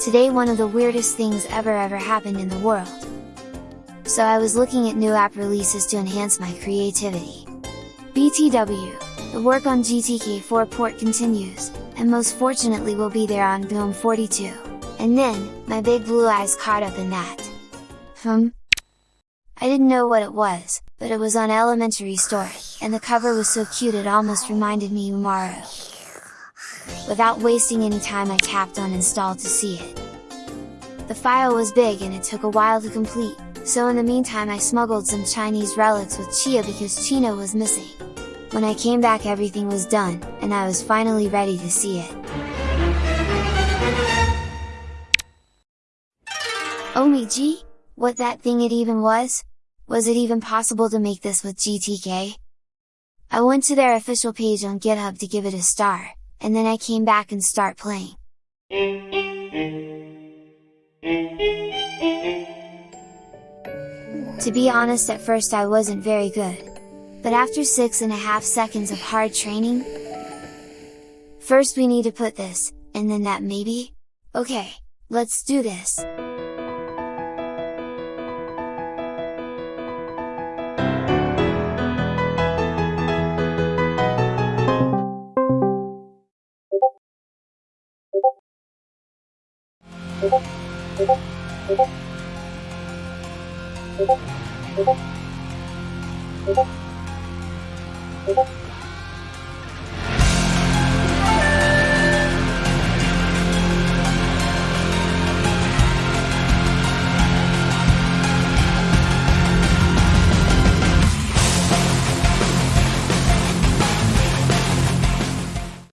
Today one of the weirdest things ever ever happened in the world. So I was looking at new app releases to enhance my creativity. BTW, the work on GTK4 port continues, and most fortunately will be there on GNOME 42. And then, my big blue eyes caught up in that. Hmm? I didn't know what it was, but it was on Elementary Story, and the cover was so cute it almost reminded me Umaru. Without wasting any time I tapped on install to see it. The file was big and it took a while to complete, so in the meantime I smuggled some Chinese relics with Chiya because Chino was missing. When I came back everything was done, and I was finally ready to see it. Oh OMG? What that thing it even was? Was it even possible to make this with GTK? I went to their official page on GitHub to give it a star, and then I came back and start playing. To be honest at first I wasn't very good. But after six and a half seconds of hard training? First we need to put this, and then that maybe? Okay, let's do this! Thank you.